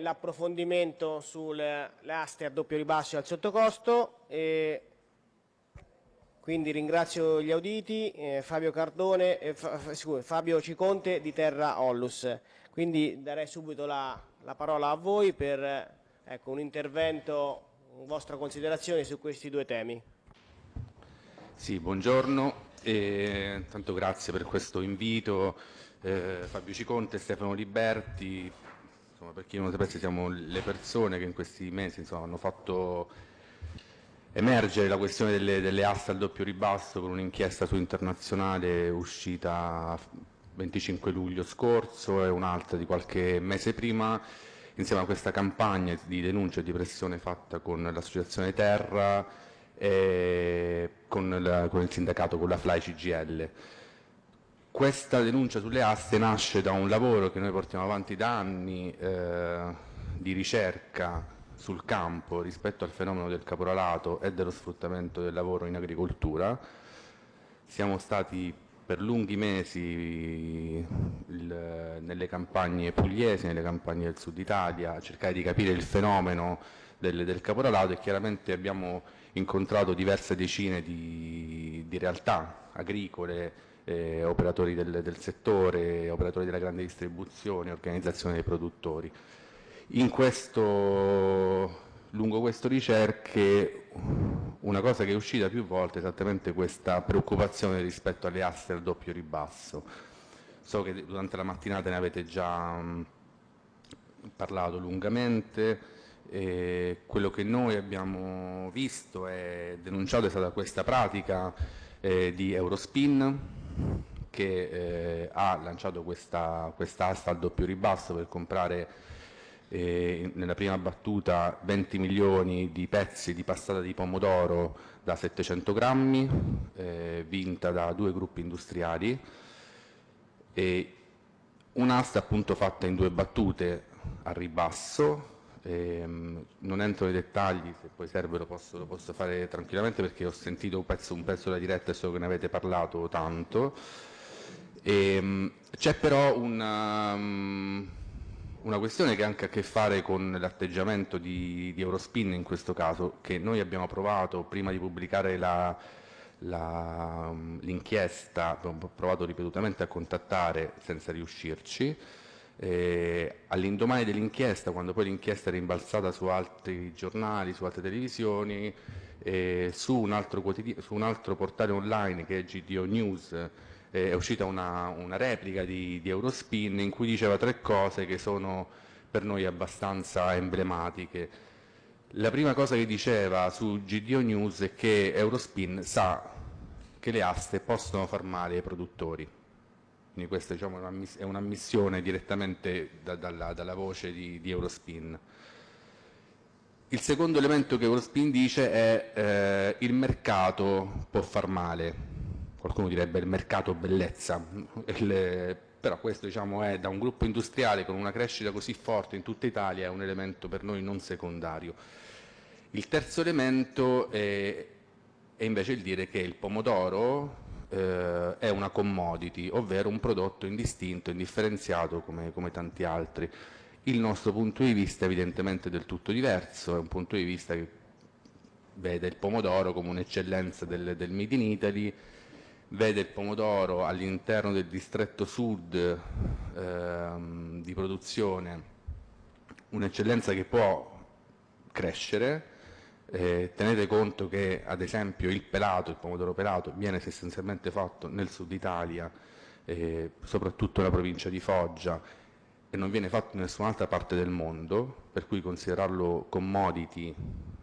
L'approfondimento sulle aste a doppio ribasso e al sottocosto. E quindi ringrazio gli auditi, eh, Fabio, Cardone, eh, scusa, Fabio Ciconte di Terra Ollus. Quindi darei subito la, la parola a voi per ecco, un intervento, vostra considerazione su questi due temi. Sì, buongiorno. E, intanto grazie per questo invito. Eh, Fabio Ciconte, Stefano Liberti, insomma, per chi non lo sapesse siamo le persone che in questi mesi insomma, hanno fatto emergere la questione delle, delle aste al doppio ribasso con un'inchiesta su internazionale uscita 25 luglio scorso e un'altra di qualche mese prima insieme a questa campagna di denuncia e di pressione fatta con l'associazione Terra e con, la, con il sindacato, con la FLAI CGL. Questa denuncia sulle aste nasce da un lavoro che noi portiamo avanti da anni eh, di ricerca sul campo rispetto al fenomeno del caporalato e dello sfruttamento del lavoro in agricoltura. Siamo stati per lunghi mesi il, nelle campagne pugliesi, nelle campagne del sud Italia, a cercare di capire il fenomeno del, del caporalato e chiaramente abbiamo incontrato diverse decine di, di realtà agricole, eh, operatori del, del, settore, operatori della grande distribuzione, organizzazione dei produttori. Questo, lungo queste ricerche una cosa che è uscita più volte è esattamente questa preoccupazione rispetto alle aste al doppio ribasso. So che durante la mattinata ne avete già mh, parlato lungamente, e quello che noi abbiamo visto e denunciato è stata questa pratica eh, di Eurospin che eh, ha lanciato questa, asta al doppio ribasso per comprare eh, nella prima battuta 20 milioni di pezzi di passata di pomodoro da 700 grammi, eh, vinta da due gruppi industriali, un'asta appunto fatta in due battute a ribasso, ehm, non entro nei dettagli, se poi serve lo posso, lo posso fare tranquillamente perché ho sentito un pezzo, un pezzo della diretta e so che ne avete parlato tanto. Ehm, c'è però una, um, una questione che ha anche a che fare con l'atteggiamento di, di, Eurospin in questo caso, che noi abbiamo provato prima di pubblicare l'inchiesta, abbiamo provato ripetutamente a contattare senza riuscirci. Eh, all'indomani dell'inchiesta, quando poi l'inchiesta è rimbalzata su altri giornali, su altre televisioni, eh, su, un su, un altro portale online che è GDO News, eh, è uscita una, una replica di, di, Eurospin in cui diceva tre cose che sono per noi abbastanza emblematiche. La prima cosa che diceva su GDO News è che Eurospin sa che le aste possono far male ai produttori. Quindi questa diciamo, è un'ammissione direttamente da, dalla, dalla, voce di, di, Eurospin. Il secondo elemento che Eurospin dice è eh, il mercato può far male qualcuno direbbe il mercato bellezza, il, però questo diciamo, è da un gruppo industriale con una crescita così forte in tutta Italia è un elemento per noi non secondario. Il terzo elemento è, è invece il dire che il pomodoro eh, è una commodity, ovvero un prodotto indistinto, indifferenziato come, come tanti altri. Il nostro punto di vista è evidentemente del tutto diverso, è un punto di vista che vede il pomodoro come un'eccellenza del, del Made in Italy, vede il pomodoro all'interno del distretto sud ehm, di produzione un'eccellenza che può crescere, eh, tenete conto che ad esempio il pelato, il pomodoro pelato, viene essenzialmente fatto nel sud Italia, eh, soprattutto nella provincia di Foggia, e non viene fatto in nessun'altra parte del mondo, per cui considerarlo commodity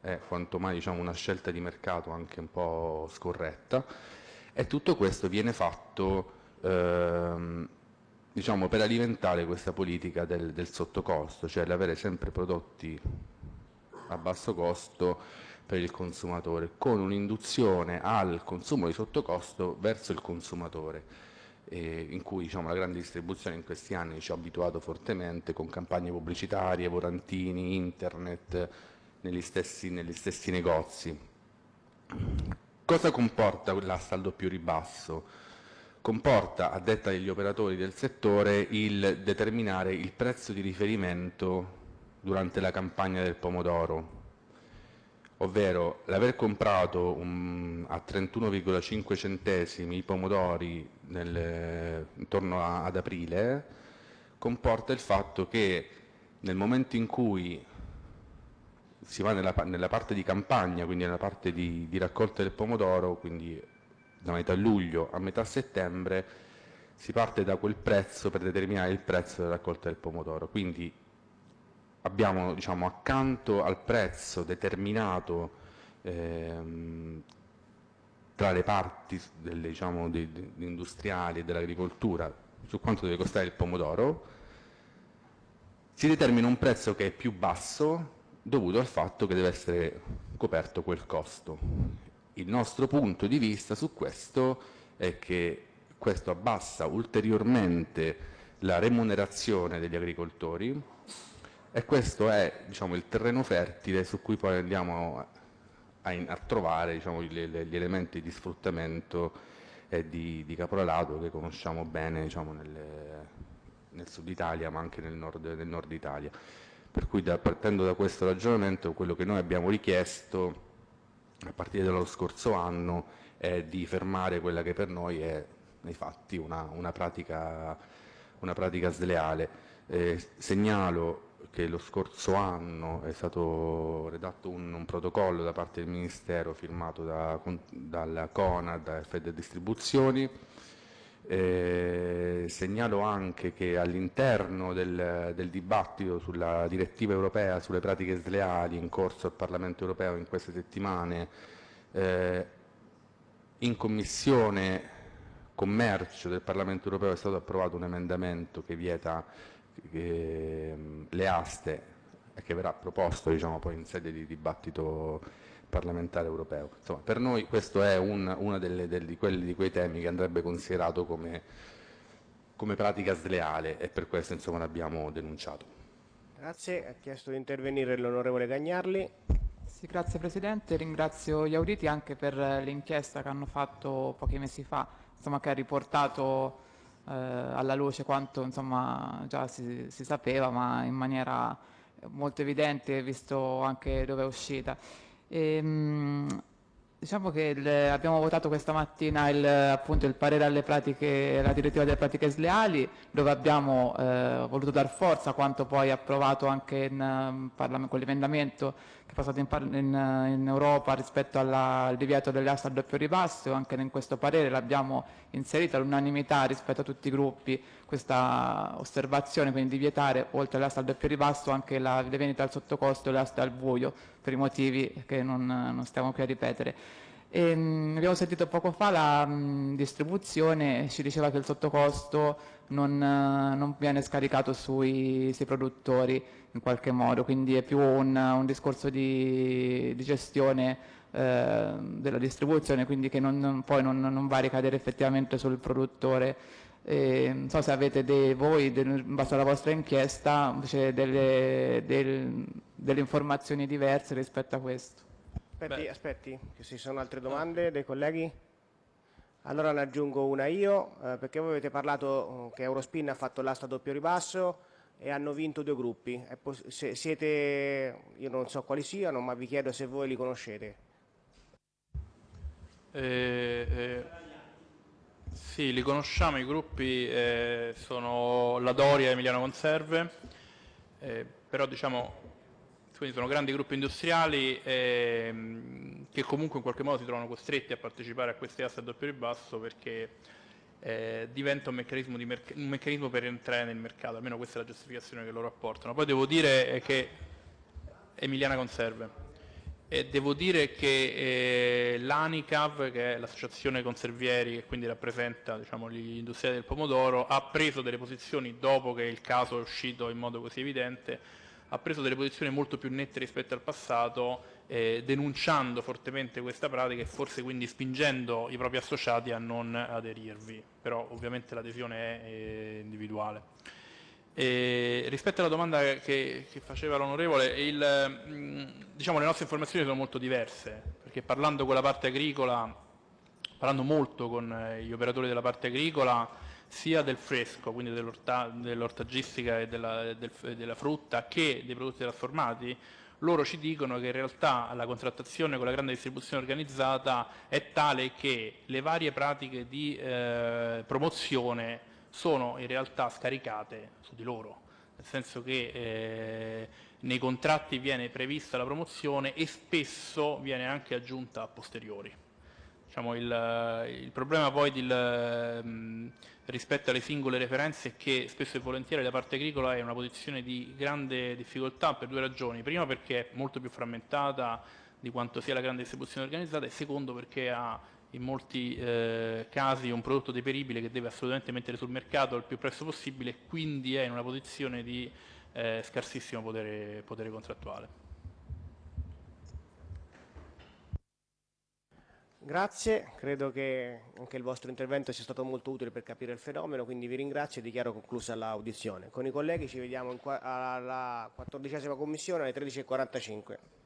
è quanto mai diciamo, una scelta di mercato anche un po' scorretta. E tutto questo viene fatto ehm, diciamo, per alimentare questa politica del, del sottocosto, cioè l'avere sempre prodotti a basso costo per il consumatore, con un'induzione al consumo di sottocosto verso il consumatore, eh, in cui diciamo, la grande distribuzione in questi anni ci ha abituato fortemente con campagne pubblicitarie, volantini, internet, negli stessi, negli stessi negozi. Cosa comporta l'asta al doppio ribasso? comporta, a detta degli operatori del settore, il determinare il prezzo di riferimento durante la campagna del pomodoro, ovvero l'aver comprato un, a 31,5 centesimi i pomodori nel, intorno a, ad aprile comporta il fatto che nel momento in cui si va nella, nella parte di campagna, quindi nella parte di, di raccolta del pomodoro, quindi da metà luglio a metà settembre, si parte da quel prezzo per determinare il prezzo della raccolta del pomodoro. Quindi abbiamo diciamo, accanto al prezzo determinato ehm, tra le parti delle, diciamo, di, di, industriali e dell'agricoltura su quanto deve costare il pomodoro, si determina un prezzo che è più basso dovuto al fatto che deve essere coperto quel costo. Il nostro punto di vista su questo è che questo abbassa ulteriormente la remunerazione degli agricoltori e questo è diciamo, il terreno fertile su cui poi andiamo a, a trovare diciamo, gli, gli, elementi di sfruttamento e di, di caporalato che conosciamo bene diciamo, nel, nel, sud Italia ma anche nel nord, nel nord Italia. Per cui da, partendo da questo ragionamento quello che noi abbiamo richiesto a partire dallo scorso anno è di fermare quella che per noi è nei fatti una, una, pratica, una pratica, sleale. Eh, segnalo che lo scorso anno è stato redatto un, un protocollo da parte del Ministero firmato da, dalla CONAD da Fed Distribuzioni. Eh, segnalo anche che all'interno del, del, dibattito sulla direttiva europea sulle pratiche sleali in corso al Parlamento europeo in queste settimane, eh, in Commissione Commercio del Parlamento europeo è stato approvato un emendamento che vieta eh, le aste e che verrà proposto diciamo, poi in sede di dibattito parlamentare europeo. Insomma, per noi questo è uno di, di quei temi che andrebbe considerato come, come pratica sleale e per questo l'abbiamo denunciato. Grazie, ha chiesto di intervenire l'onorevole Gagnarli. Sì, grazie Presidente, ringrazio gli auditi anche per l'inchiesta che hanno fatto pochi mesi fa, insomma, che ha riportato eh, alla luce quanto insomma, già si, si, sapeva, ma in maniera molto evidente, visto anche dove è uscita. E, ehm, diciamo che il, abbiamo votato questa mattina il, appunto, il parere alle pratiche, la direttiva delle pratiche sleali, dove abbiamo eh, voluto dar forza a quanto poi approvato anche in, con l'emendamento che è passato in, in, in Europa rispetto alla, al divieto delle aste al doppio ribasso, anche in questo parere l'abbiamo inserita all'unanimità rispetto a tutti i gruppi questa osservazione, quindi di vietare oltre all'asta al doppio ribasso anche la, le vendite al sottocosto e le aste al buio, per i motivi che non, non stiamo qui a ripetere. E, mh, abbiamo sentito poco fa la mh, distribuzione, ci diceva che il sottocosto non, non viene scaricato sui, sui produttori, in qualche modo, quindi è più un, un discorso di, di gestione eh, della distribuzione, quindi che non, poi non, non, va a ricadere effettivamente sul produttore. Eh, non so se avete dei, voi, del, in base alla vostra inchiesta, delle, del, delle informazioni diverse rispetto a questo. Aspetti, Beh. aspetti, che ci sono altre domande dei colleghi? Allora ne aggiungo una io, eh, perché voi avete parlato che Eurospin ha fatto l'asta doppio ribasso, e hanno vinto due gruppi. Se siete, io non so quali siano, ma vi chiedo se voi li conoscete. Eh, eh, sì, li conosciamo, i gruppi eh, sono la Doria e Emiliano Conserve, eh, però diciamo quindi sono grandi gruppi industriali ehm, che comunque in qualche modo si trovano costretti a partecipare a queste aste a doppio ribasso perché eh, diventa un meccanismo, un meccanismo, per entrare nel mercato, almeno questa è la giustificazione che loro apportano. Poi devo dire che Emiliana Conserve. E devo dire che eh, l'ANICAV, che è l'associazione conservieri che quindi rappresenta diciamo, gli industriali del pomodoro, ha preso delle posizioni dopo che il caso è uscito in modo così evidente, ha preso delle posizioni molto più nette rispetto al passato eh, denunciando fortemente questa pratica e forse quindi spingendo i propri associati a non aderirvi, però ovviamente l'adesione è eh, individuale. E rispetto alla domanda che, che faceva l'onorevole, diciamo, le nostre informazioni sono molto diverse, perché parlando con la parte agricola parlando molto con eh, gli operatori della parte agricola, sia del fresco, quindi dell'ortaggistica e della, del, della frutta, che dei prodotti trasformati, loro ci dicono che in realtà la contrattazione con la grande distribuzione organizzata è tale che le varie pratiche di eh, promozione sono in realtà scaricate su di loro, nel senso che eh, nei contratti viene prevista la promozione e spesso viene anche aggiunta a posteriori. Diciamo, il, il, problema poi del, mh, rispetto alle singole referenze è che spesso e volentieri la parte agricola è una posizione di grande difficoltà per due ragioni. Prima perché è molto più frammentata di quanto sia la grande distribuzione organizzata e secondo perché ha in molti eh, casi un prodotto deperibile che deve assolutamente mettere sul mercato il più presto possibile e quindi è in una posizione di eh, scarsissimo potere, potere contrattuale. Grazie, credo che anche il vostro intervento sia stato molto utile per capire il fenomeno, quindi vi ringrazio e dichiaro conclusa l'audizione. Con i colleghi ci vediamo alla quattordicesima commissione alle 13.45.